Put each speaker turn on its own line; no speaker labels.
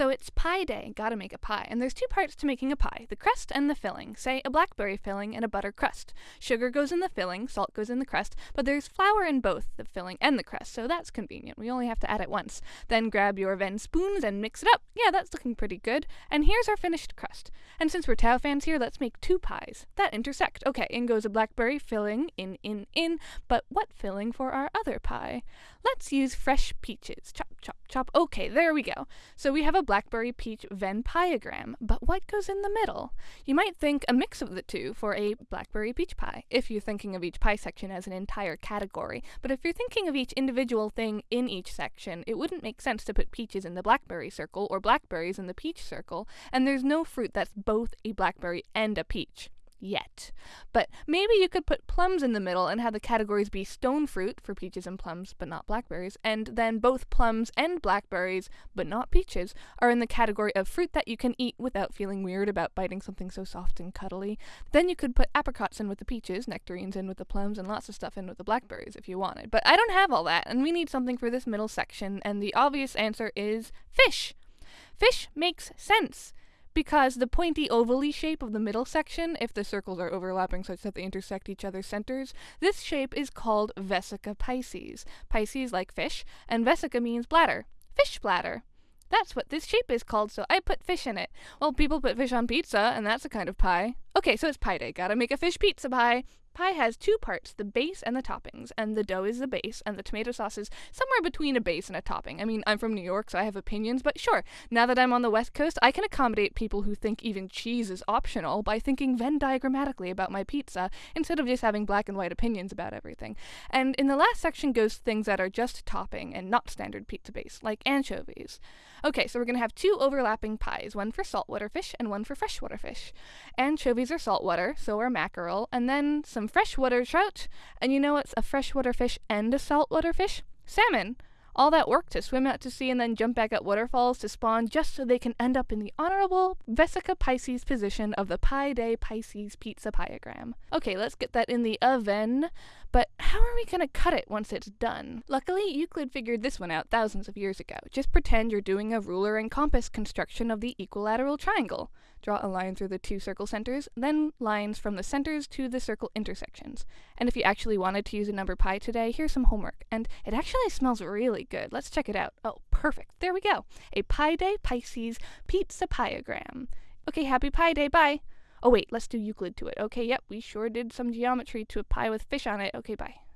So it's pie day, gotta make a pie. And there's two parts to making a pie the crust and the filling. Say a blackberry filling and a butter crust. Sugar goes in the filling, salt goes in the crust, but there's flour in both the filling and the crust, so that's convenient. We only have to add it once. Then grab your Venn spoons and mix it up. Yeah, that's looking pretty good. And here's our finished crust. And since we're Tau fans here, let's make two pies that intersect. Okay, in goes a blackberry filling, in, in, in, but what filling for our other pie? Let's use fresh peaches. Chop, chop, chop. Okay, there we go. So we have a blackberry peach Venn piegram, but what goes in the middle? You might think a mix of the two for a blackberry peach pie, if you're thinking of each pie section as an entire category. But if you're thinking of each individual thing in each section, it wouldn't make sense to put peaches in the blackberry circle or blackberries in the peach circle, and there's no fruit that's both a blackberry and a peach yet. But maybe you could put plums in the middle and have the categories be stone fruit for peaches and plums, but not blackberries, and then both plums and blackberries, but not peaches, are in the category of fruit that you can eat without feeling weird about biting something so soft and cuddly. Then you could put apricots in with the peaches, nectarines in with the plums, and lots of stuff in with the blackberries if you wanted. But I don't have all that, and we need something for this middle section, and the obvious answer is fish. Fish makes sense because the pointy ovally shape of the middle section, if the circles are overlapping such that they intersect each other's centers, this shape is called vesica piscis. Pisces like fish, and vesica means bladder. Fish bladder. That's what this shape is called, so I put fish in it. Well, people put fish on pizza, and that's a kind of pie. Okay, so it's pie day. Gotta make a fish pizza pie. Pie has two parts, the base and the toppings, and the dough is the base, and the tomato sauce is somewhere between a base and a topping. I mean, I'm from New York, so I have opinions, but sure, now that I'm on the West Coast, I can accommodate people who think even cheese is optional by thinking Venn diagrammatically about my pizza instead of just having black and white opinions about everything. And in the last section goes things that are just topping and not standard pizza base, like anchovies. Okay, so we're to have two overlapping pies, one for saltwater fish and one for freshwater fish. Anchovies are saltwater, so are mackerel, and then some freshwater trout. And you know what's a freshwater fish and a saltwater fish? Salmon. All that work to swim out to sea and then jump back at waterfalls to spawn just so they can end up in the honorable Vesica Pisces position of the Pi Day Pisces pizza piegram. Okay, let's get that in the oven. But how are we to cut it once it's done? Luckily, Euclid figured this one out thousands of years ago. Just pretend you're doing a ruler and compass construction of the equilateral triangle. Draw a line through the two circle centers, then lines from the centers to the circle intersections. And if you actually wanted to use a number pi today, here's some homework. And it actually smells really good. Let's check it out. Oh, perfect. There we go. A Pi Day Pisces pizza piegram. Okay, happy Pi Day. Bye. Oh, wait, let's do Euclid to it. Okay, yep, we sure did some geometry to a pie with fish on it. Okay, bye.